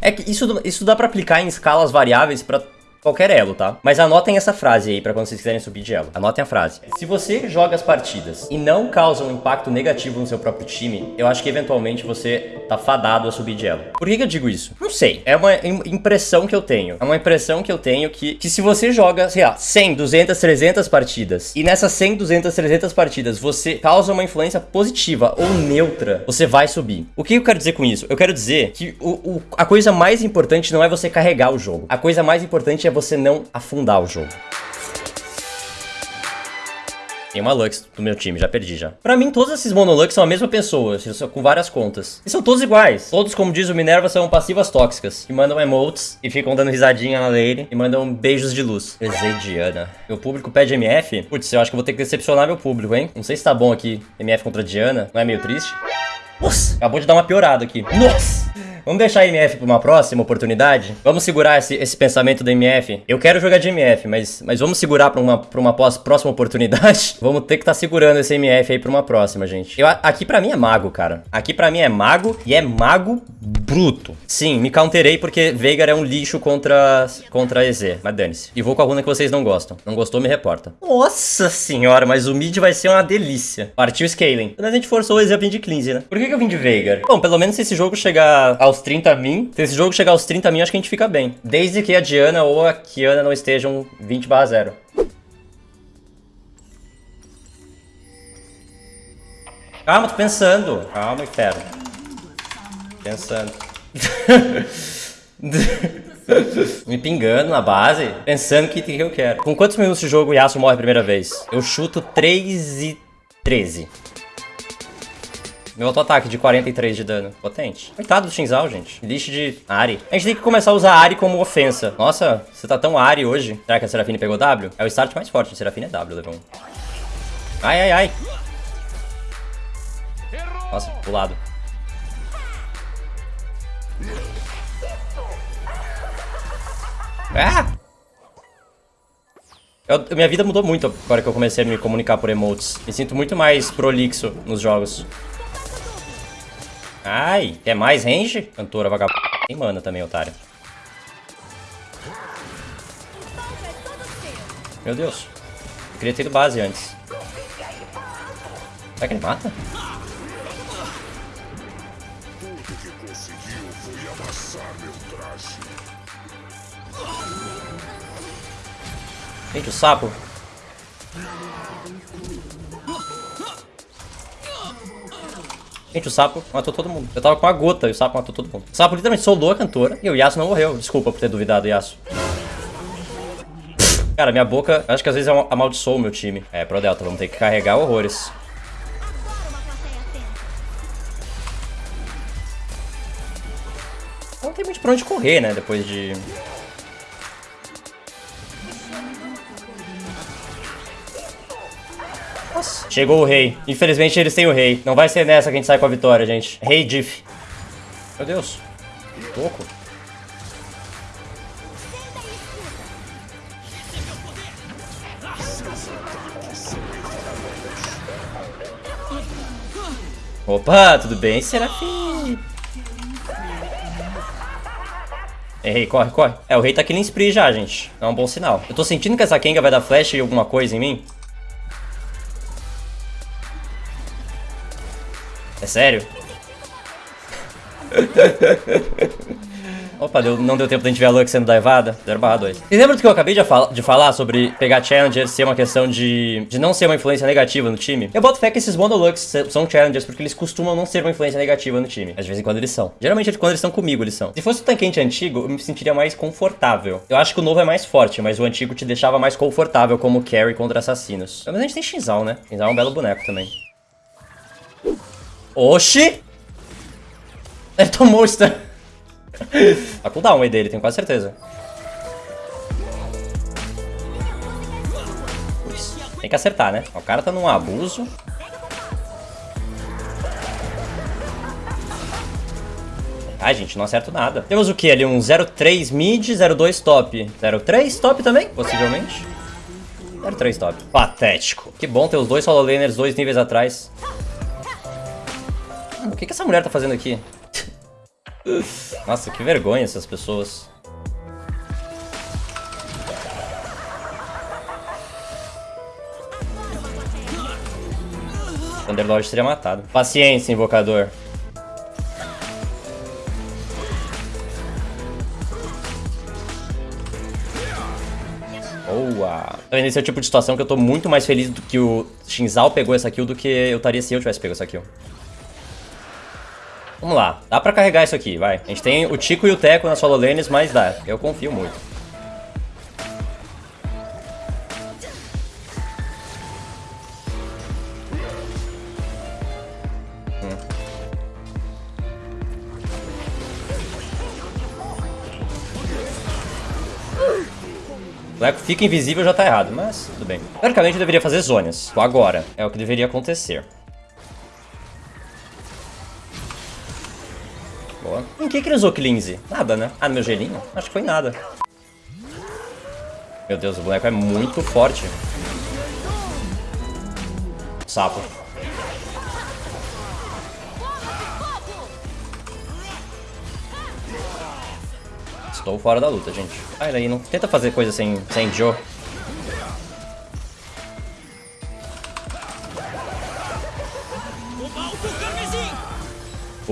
É que isso, isso dá pra aplicar em escalas variáveis pra qualquer elo, tá? Mas anotem essa frase aí pra quando vocês quiserem subir de elo. Anotem a frase. Se você joga as partidas e não causa um impacto negativo no seu próprio time, eu acho que eventualmente você tá fadado a subir de elo. Por que, que eu digo isso? Não sei. É uma impressão que eu tenho. É uma impressão que eu tenho que, que se você joga, sei lá, 100, 200, 300 partidas e nessas 100, 200, 300 partidas você causa uma influência positiva ou neutra, você vai subir. O que eu quero dizer com isso? Eu quero dizer que o, o, a coisa mais importante não é você carregar o jogo. A coisa mais importante é você não afundar o jogo. Tem uma Lux do meu time, já perdi já. Pra mim, todos esses Monolux são a mesma pessoa, com várias contas. E são todos iguais. Todos, como diz o Minerva, são passivas tóxicas. Que mandam emotes e ficam dando risadinha na lane e mandam beijos de luz. Diana. Meu público pede MF? Putz, eu acho que vou ter que decepcionar meu público, hein? Não sei se tá bom aqui, MF contra Diana. Não é meio triste? Nossa, acabou de dar uma piorada aqui. Nossa! Vamos deixar a MF para uma próxima oportunidade? Vamos segurar esse, esse pensamento da MF? Eu quero jogar de MF, mas, mas vamos segurar para uma, pra uma próxima oportunidade? vamos ter que estar tá segurando esse MF aí para uma próxima, gente. Eu, aqui para mim é mago, cara. Aqui para mim é mago e é mago bruto. Sim, me counterei porque Veigar é um lixo contra, contra EZ. Mas dane-se. E vou com a runa que vocês não gostam. Não gostou, me reporta. Nossa senhora, mas o mid vai ser uma delícia. Partiu scaling. Mas a gente forçou o EZ a vir de cleanse, né? Por que, que eu vim de Veigar? Bom, pelo menos se esse jogo chegar ao aos 30 min. Se esse jogo chegar aos 30 min, acho que a gente fica bem. Desde que a Diana ou a Kiana não estejam 20 barra 0. Calma, tô pensando. Calma, inferno. Pensando. Me pingando na base, pensando que, que eu quero. Com quantos minutos de jogo o Yasuo morre a primeira vez? Eu chuto 3 e 13. Meu auto-ataque de 43 de dano. Potente. Coitado do Shinzal, gente. Lixo de Ari. A gente tem que começar a usar Ari como ofensa. Nossa, você tá tão Ari hoje. Será que a Serafine pegou W? É o start mais forte. A Serafine é W, um. Ai, ai, ai. Nossa, pro Ah! Eu, minha vida mudou muito agora que eu comecei a me comunicar por emotes. Me sinto muito mais prolixo nos jogos. Ai, quer mais range? Cantora vagabunda. Tem mana também, otário. Meu Deus. Eu queria ter ido base antes. Será que ele mata? Gente, o sapo Gente, o sapo matou todo mundo. Eu tava com a gota e o sapo matou todo mundo. O sapo literalmente soldou a cantora e o Yasuo não morreu. Desculpa por ter duvidado, Yasuo. Cara, minha boca, acho que às vezes amaldiçoou o meu time. É, pro Delta, vamos ter que carregar horrores. Não tem muito pra onde correr, né, depois de... Chegou o rei. Infelizmente eles têm o rei. Não vai ser nessa que a gente sai com a vitória, gente. Rei Diff. Meu Deus. Louco. Opa, tudo bem, Serafim? Errei, corre, corre. É, o rei tá killing spree já, gente. É um bom sinal. Eu tô sentindo que essa Kenga vai dar flash e alguma coisa em mim. É sério? Opa, deu, não deu tempo da gente ver a Lux sendo daivada. 0 barra 2. Vocês lembram do que eu acabei de, fal de falar sobre pegar Challenger ser uma questão de, de não ser uma influência negativa no time? Eu boto fé que esses Monolux são Challengers porque eles costumam não ser uma influência negativa no time. Às vezes em quando eles são. Geralmente quando eles estão comigo eles são. Se fosse o tanquente antigo, eu me sentiria mais confortável. Eu acho que o novo é mais forte, mas o antigo te deixava mais confortável como carry contra assassinos. Mas a gente tem Shinzal, né? Shinzal é um belo boneco também. Oxi! Ele tomou o stun. Tá cooldown aí dele, tenho quase certeza. Tem que acertar, né? O cara tá num abuso. Ai, gente, não acerto nada. Temos o que ali? Um 03 mid, 02 top. 03 top também, possivelmente. 0-3 top. Patético. Que bom ter os dois solo laners dois níveis atrás. O que, que essa mulher tá fazendo aqui? Nossa, que vergonha essas pessoas. Thunderlord seria matado. Paciência, invocador. Boa. Tá vendo? Esse é o tipo de situação que eu tô muito mais feliz do que o Shinzal pegou essa kill do que eu estaria se eu tivesse pego essa kill. Vamos lá. Dá pra carregar isso aqui, vai. A gente tem o Tico e o Teco nas solo lanes, mas dá. Eu confio muito. Leco fica invisível já tá errado, mas tudo bem. Teoricamente eu deveria fazer zonas. Agora. É o que deveria acontecer. Boa. Em que que ele usou Cleanse? Nada, né? Ah, meu gelinho? Acho que foi nada. Meu Deus, o boneco é muito forte. Sapo. Estou fora da luta, gente. Sai daí, não tenta fazer coisa sem, sem Joe.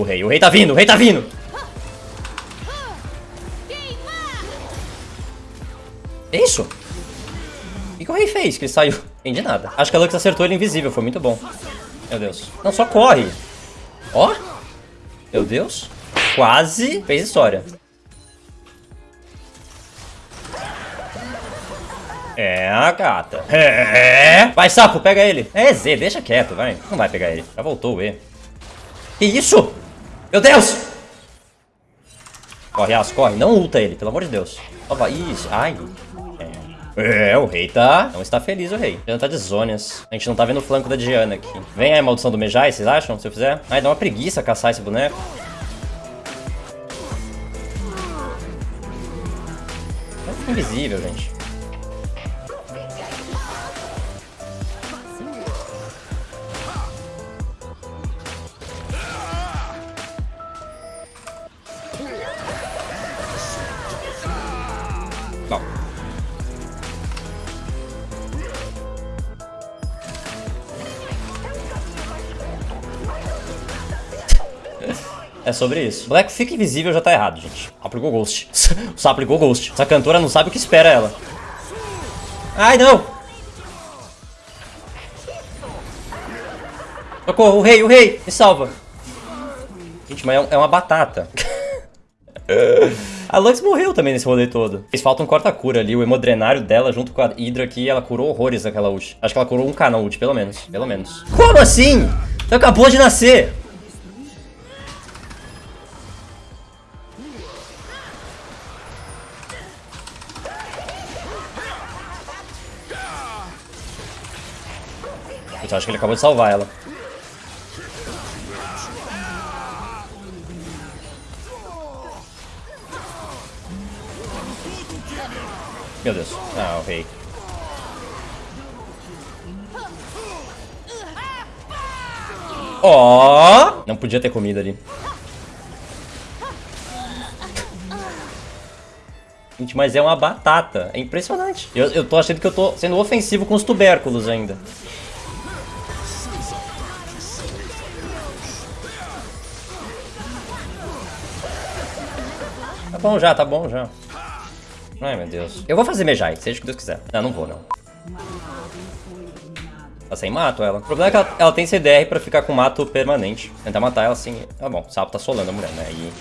O rei, o rei tá vindo, o rei tá vindo! É isso? O que, o rei fez que ele saiu? Entendi nada. Acho que a Lux acertou ele invisível, foi muito bom. Meu Deus. Não, só corre. Ó. Meu Deus. Quase fez história. É, a gata. É. Vai, sapo, pega ele. É Z, deixa quieto, vai. Não vai pegar ele. Já voltou o E. Que isso? Meu Deus! Corre, As, corre. Não ulta ele, pelo amor de Deus. Opa, isso. Ai. É. é, o rei tá... Não está feliz o rei. Diana tá de zonas. A gente não tá vendo o flanco da Diana aqui. Vem aí maldição do Mejai, vocês acham? Se eu fizer? Ai, dá uma preguiça caçar esse boneco. É invisível, gente. É sobre isso. Black fica invisível já tá errado, gente. Aplicou Ghost. sapo aplicou Ghost. Essa cantora não sabe o que espera ela. Ai, não! Socorro, o rei, o rei! Me salva! Gente, mas é, é uma batata. a Lux morreu também nesse rolê todo. Fez falta um corta-cura ali, o hemodrenário dela junto com a Hydra aqui, ela curou horrores naquela ult. Acho que ela curou um K na ult, pelo menos. Pelo menos. Como assim? Você acabou de nascer! Eu acho que ele acabou de salvar ela. Meu Deus. Ah, o rei. Ó! Oh! Não podia ter comida ali. Gente, mas é uma batata. É impressionante. Eu, eu tô achando que eu tô sendo ofensivo com os tubérculos ainda. Bom já, tá bom já. Ai, meu Deus. Eu vou fazer Mejai, seja o que Deus quiser. Não, não vou, não. Tá sem mato ela. O problema é que ela, ela tem CDR pra ficar com mato permanente. Tentar matar ela assim... Tá bom, o sapo tá solando a mulher, né? E...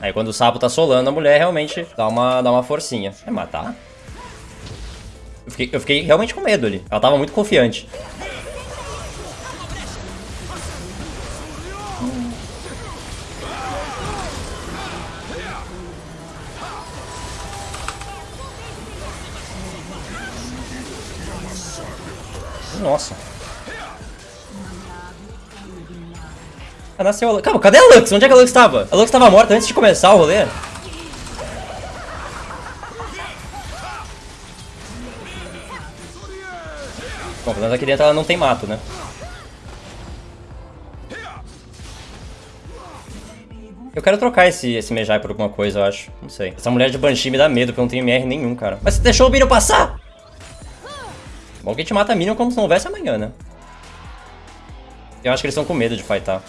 Aí quando o sapo tá solando, a mulher realmente dá uma, dá uma forcinha. É matar? Eu fiquei, eu fiquei realmente com medo ali. Ela tava muito confiante. Nossa. Ah, nasceu a Lux. Calma, cadê a Lux? Onde é que a Lux estava? A Lux estava morta antes de começar o rolê? Bom, pelo menos aqui dentro ela não tem mato, né? Eu quero trocar esse, esse Mejai por alguma coisa, eu acho. Não sei. Essa mulher de Banshee me dá medo, porque eu não tenho MR nenhum, cara. Mas você deixou o Minion passar! Bom que a gente mata Minion como se não houvesse amanhã, né? Eu acho que eles estão com medo de fightar.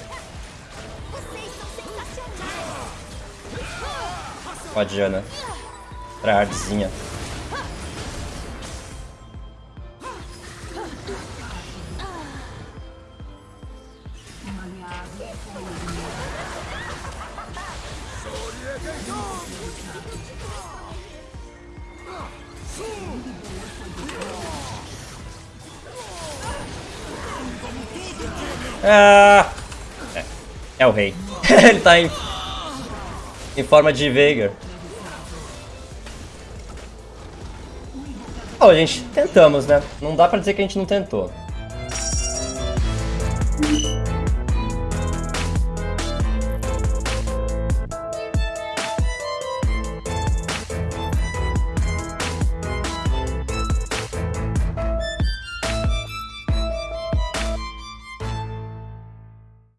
Ó a Diana. Tryhardzinha. Ah! É, é o rei. Ele tá em, em forma de Veigar. Bom, gente, tentamos, né? Não dá pra dizer que a gente não tentou.